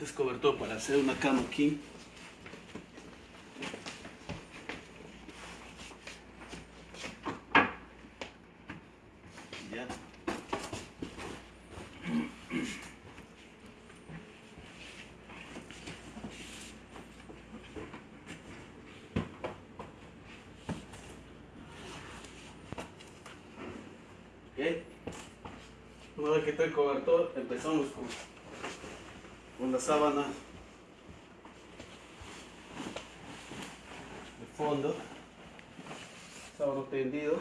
Este es cobertor para hacer una cama aquí. Ya. Ok. Una vez que está el cobertor, empezamos con, con la sábana de fondo, sábana tendido.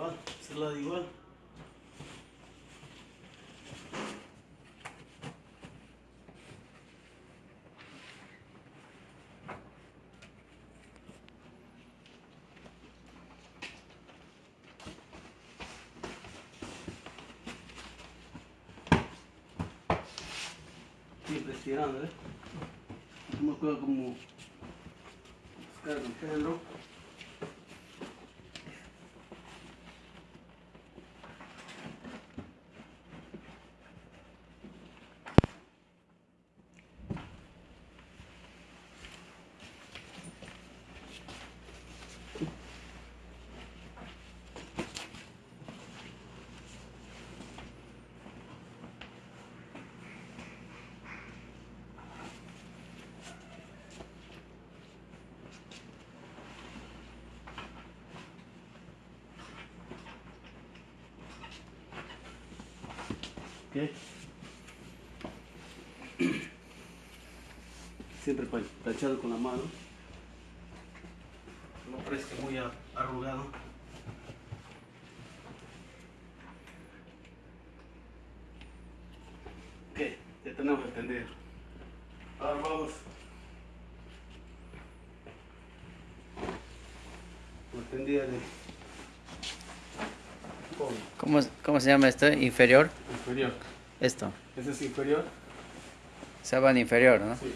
Igual, ese lado igual. Siempre estirando, ¿eh? No me acuerdo cómo buscar el pelo. ¿Ok? Siempre tachado con la mano. No parezca muy arrugado. Ok, ya tenemos que tender. Ahora vamos. La tendida de ¿Cómo, ¿Cómo se llama esto? Inferior. inferior. Esto. Ese es inferior. Sábana inferior, ¿no? Sí,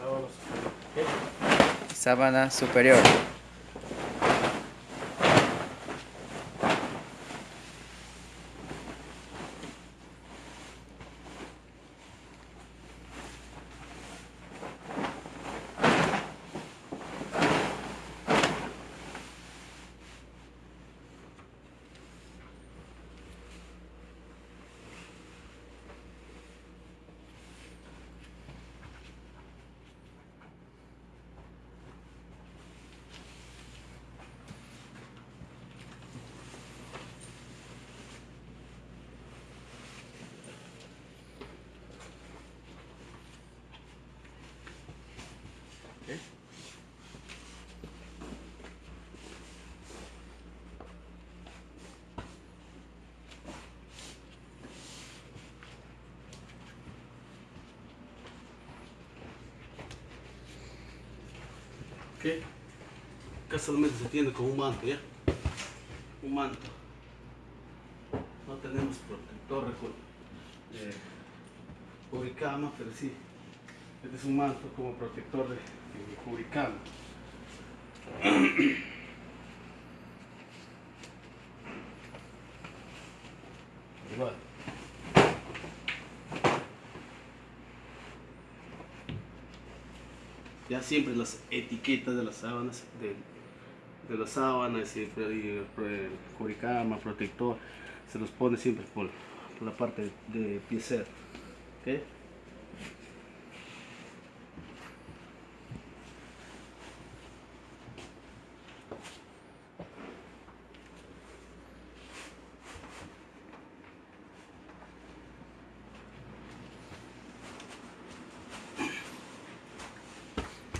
vamos. ¿ok? Sábana superior. Acá solamente se tiene con un manto, ¿ya? Un manto. No tenemos protector de cubrecama, pero sí. Este es un manto como protector de, de. Igual. Ya siempre las etiquetas de las sábanas, de, las sábanas, siempre ahí, eh, cubrecama, protector, se los pone siempre por, la parte de piecero. ¿ok?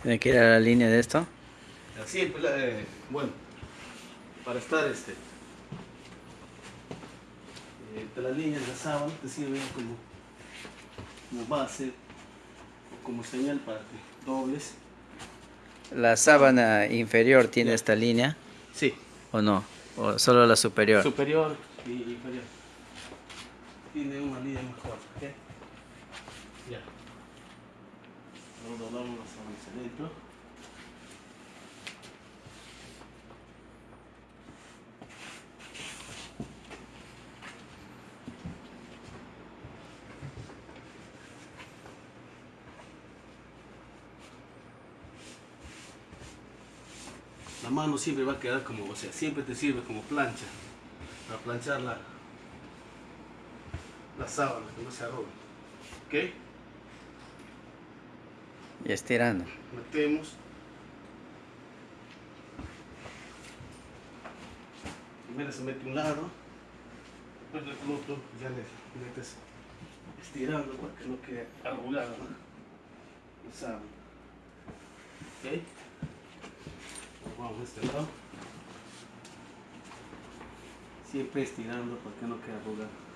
Tiene que ir a la línea de esto. Así, pues, la- eh, bueno, para estar este eh, de las líneas de la sábana te sirven como, como base o como señal para que dobles. ¿La sábana inferior tiene Ya. esta línea Sí, o no? ¿O solo la superior? superior y inferior. Tiene una línea mejor, ¿ok? Ya. La mano siempre va a quedar como, o sea, siempre te sirve como plancha para planchar la, la sábana, que no se arrugue. ¿Ok? Y estirando. Metemos. Primero se mete un lado, después del otro ya le metes estirando para que no quede arrugado ¿no? sábana. ¿Ok? Vamos a este lado. Siempre estirando para que no quede arrugado.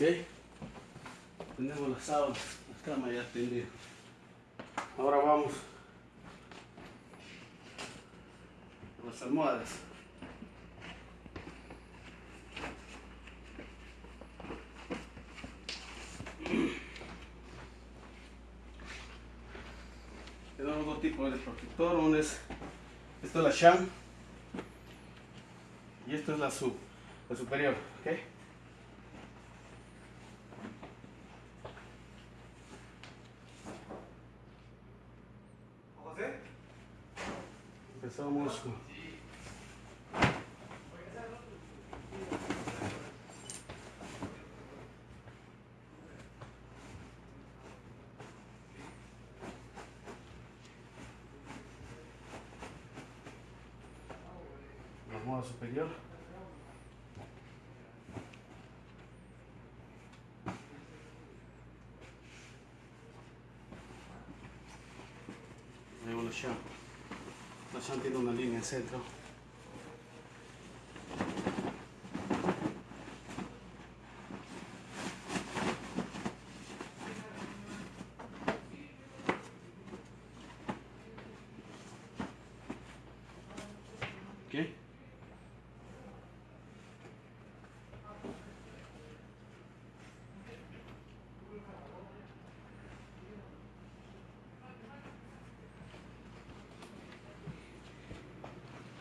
Ok. Tenemos las sábanas, la cama ya tendida. Ahora vamos a las almohadas. Tenemos dos tipos de protector, uno es, esto es la sham y esto es la sub, la superior, ¿ok? Empezamos la moda superior. Luego la sham. La sham tiene una línea en centro. ¿Ok?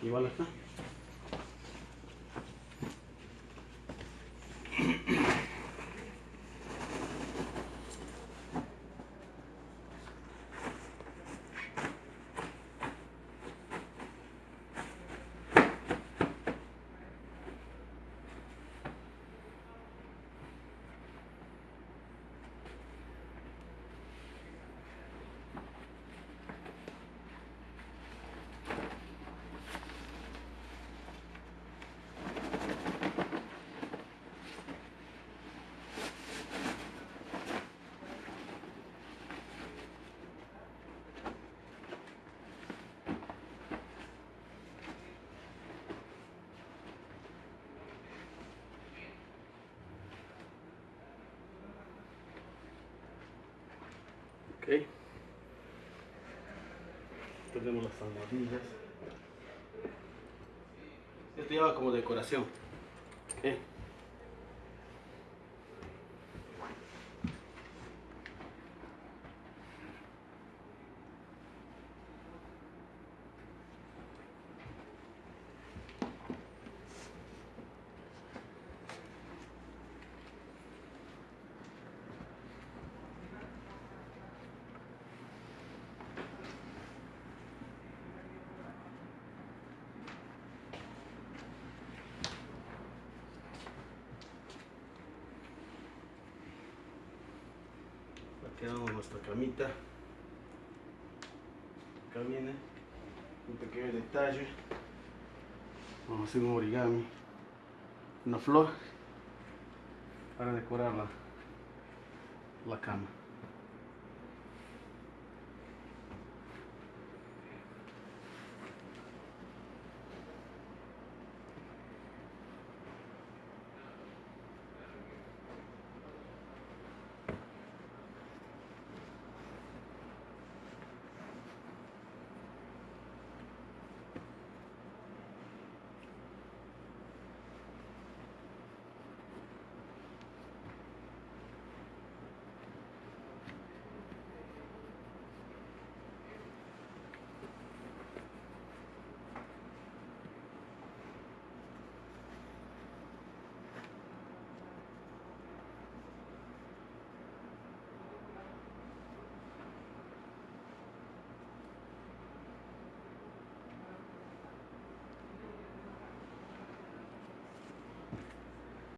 Igual acá. Ok. Tenemos las almohadillas. Esto lleva como decoración. Ok. Aquí tenemos nuestra camita. Acá viene un pequeño detalle. Vamos a hacer un origami. Una flor para decorar la, la cama.